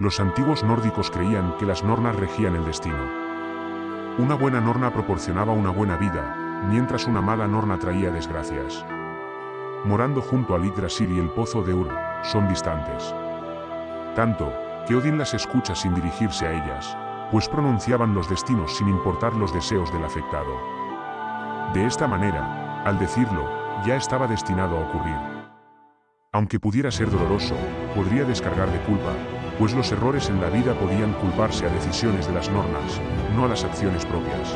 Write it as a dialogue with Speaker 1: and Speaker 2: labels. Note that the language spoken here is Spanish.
Speaker 1: Los antiguos nórdicos creían que las nornas regían el destino. Una buena norna proporcionaba una buena vida, mientras una mala norna traía desgracias. Morando junto a Yggdrasil y el pozo de Ur, son distantes. Tanto, que Odin las escucha sin dirigirse a ellas, pues pronunciaban los destinos sin importar los deseos del afectado. De esta manera, al decirlo, ya estaba destinado a ocurrir. Aunque pudiera ser doloroso, podría descargar de culpa, pues los errores en la vida podían culparse a decisiones de las normas, no a las acciones propias.